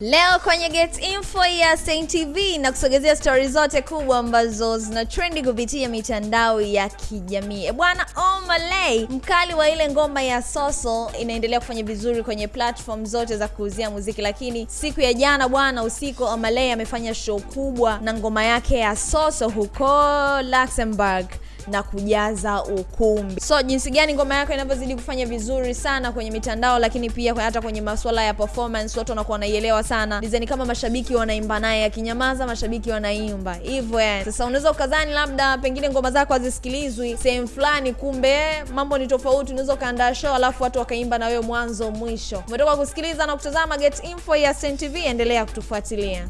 Leo kwenye Get Info ya Saint TV na kusogezea stori zote kubwa ambazo zina trendi kupitia mitandao ya kijamii. E bwana, Omalay mkali wa ile ngoma ya Soso inaendelea kufanya vizuri kwenye platform zote za kuuzia muziki, lakini siku ya jana bwana usiku Omalay amefanya show kubwa na ngoma yake ya Soso huko Luxembourg na kujaza ukumbi. So jinsi gani ngoma yako inavyozidi kufanya vizuri sana kwenye mitandao, lakini pia hata kwenye masuala ya performance watu wanakuwa wanaielewa sana. Design kama mashabiki wanaimba naye, akinyamaza mashabiki wanaimba hivyo yani. Sasa unaweza ukadhani labda pengine ngoma zako hazisikilizwi sehemu fulani, kumbe mambo ni tofauti. Unaweza ukaandaa show alafu watu wakaimba na wewe mwanzo mwisho. Umetoka kusikiliza na kutazama Get Info ya Stein TV, endelea kutufuatilia.